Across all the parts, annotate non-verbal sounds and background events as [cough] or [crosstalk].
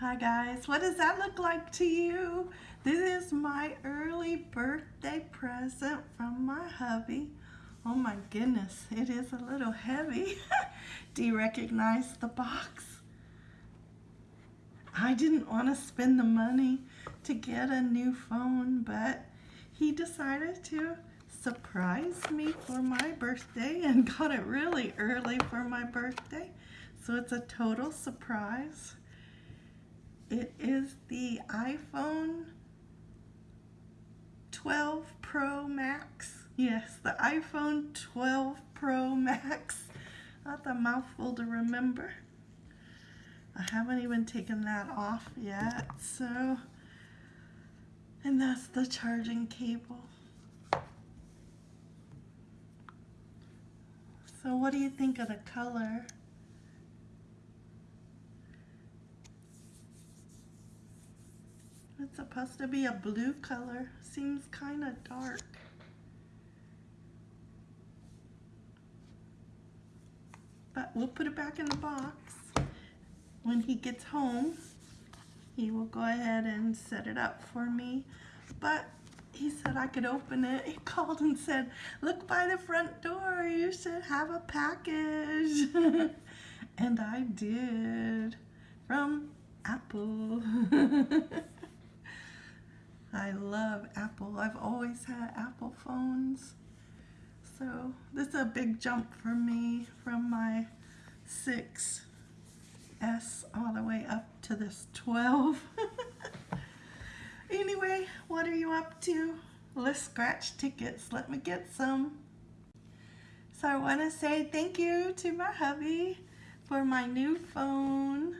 Hi guys, what does that look like to you? This is my early birthday present from my hubby. Oh my goodness, it is a little heavy. [laughs] Do you recognize the box? I didn't want to spend the money to get a new phone, but he decided to surprise me for my birthday and [laughs] got it really early for my birthday. So it's a total surprise. It is the iPhone 12 Pro Max. Yes, the iPhone 12 Pro Max. That's a mouthful to remember. I haven't even taken that off yet, so, and that's the charging cable. So what do you think of the color? It's supposed to be a blue color. Seems kind of dark. But we'll put it back in the box. When he gets home, he will go ahead and set it up for me. But he said I could open it. He [laughs] called and said, look by the front door. You should have a package. [laughs] and I did from Apple. [laughs] I love Apple. I've always had Apple phones. So this is a big jump for me from my 6S all the way up to this 12. [laughs] anyway, what are you up to? Let's scratch tickets. Let me get some. So I want to say thank you to my hubby for my new phone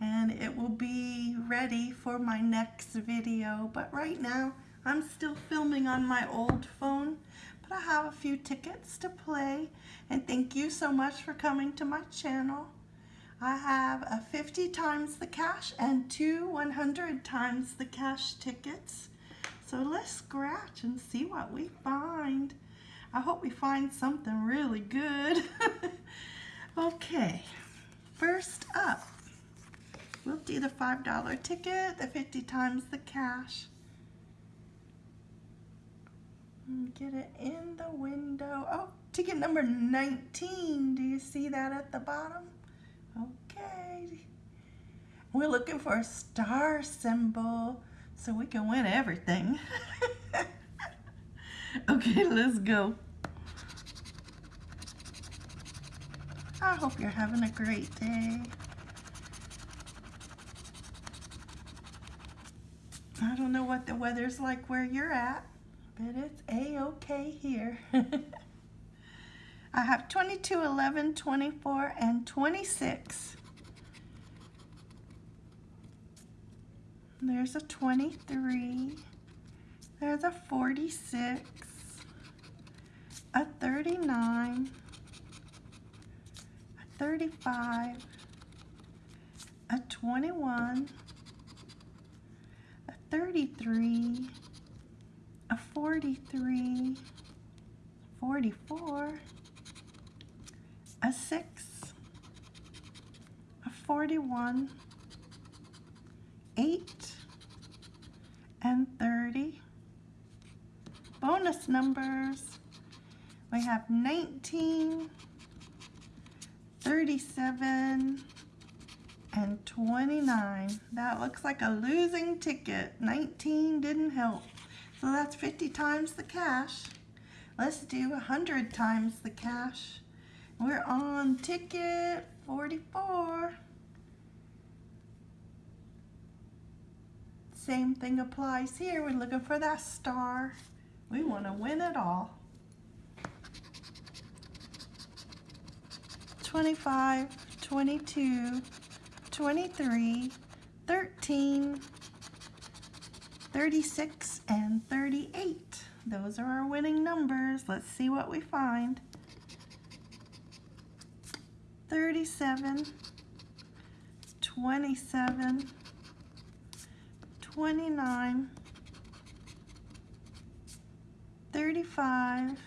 and it will be ready for my next video. But right now I'm still filming on my old phone but I have a few tickets to play. And thank you so much for coming to my channel. I have a 50 times the cash and two 100 times the cash tickets. So let's scratch and see what we find. I hope we find something really good. [laughs] Okay first up We'll do the $5 ticket, the 50 times the cash. Get it in the window. Oh, ticket number 19. Do you see that at the bottom? Okay. We're looking for a star symbol so we can win everything. [laughs] okay, let's go. I hope you're having a great day. I don't know what the weather's like where you're at, but it's a-okay here. [laughs] I have 22, 11, 24, and 26. There's a 23. There's a 46. A 39. A 35. A 21. 33, a 43, 44, a 6, a 41, 8, and 30. Bonus numbers, we have 19, 37, and 29. That looks like a losing ticket. 19 didn't help. So that's 50 times the cash. Let's do 100 times the cash. We're on ticket 44. Same thing applies here. We're looking for that star. We want to win it all. 25, 22, 23, 13, 36, and 38. Those are our winning numbers. Let's see what we find. 37, 27, 29, 35,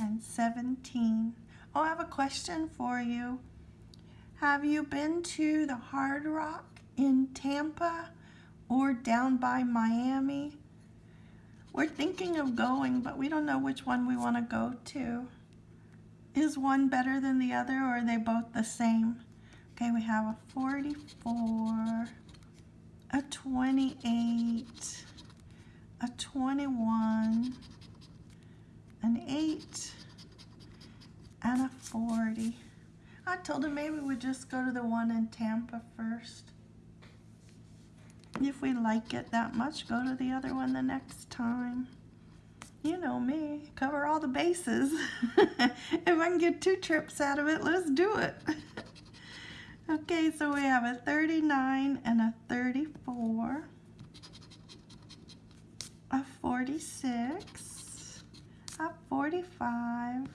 and 17. Oh, I have a question for you. Have you been to the Hard Rock in Tampa or down by Miami? We're thinking of going, but we don't know which one we want to go to. Is one better than the other or are they both the same? Okay, we have a 44, a 28, a 21, an 8, and a 40. Told him maybe we'd just go to the one in Tampa first. If we like it that much, go to the other one the next time. You know me, cover all the bases. [laughs] if I can get two trips out of it, let's do it. [laughs] okay, so we have a 39 and a 34, a 46, a 45,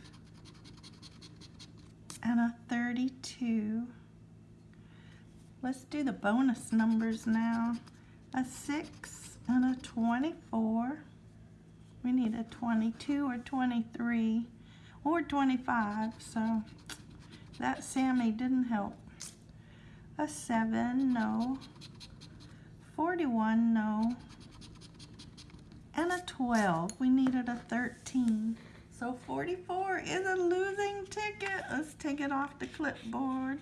and a 32. Let's do the bonus numbers now. A 6 and a 24. We need a 22 or 23 or 25, so that Sammy didn't help. A 7, no. 41, no. And a 12. We needed a 13. So 44 is a losing ticket. Let's take it off the clipboard.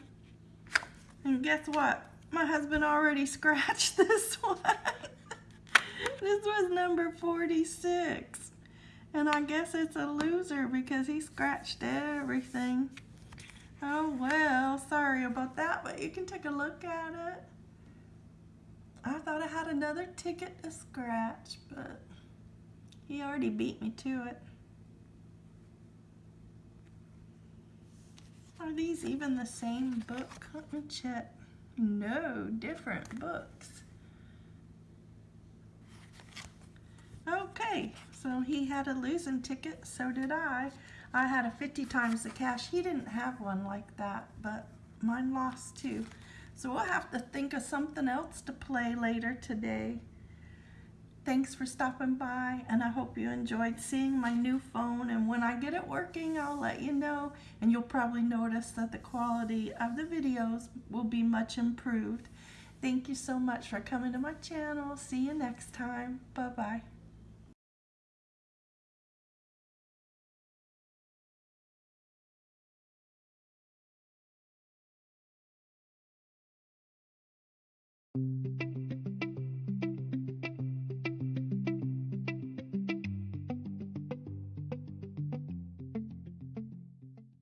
And guess what? My husband already [laughs] scratched this one. [laughs] this was number 46. And I guess it's a loser because he scratched everything. Oh well, sorry about that, but you can take a look at it. I thought I had another ticket to scratch, but he already beat me to it. Are these even the same book? Let me check. No, different books. Okay, so he had a losing ticket, so did I. I had a 50 times the cash. He didn't have one like that, but mine lost too. So we'll have to think of something else to play later today. Thanks for stopping by and I hope you enjoyed seeing my new phone and when I get it working I'll let you know and you'll probably notice that the quality of the videos will be much improved. Thank you so much for coming to my channel. See you next time. Bye-bye.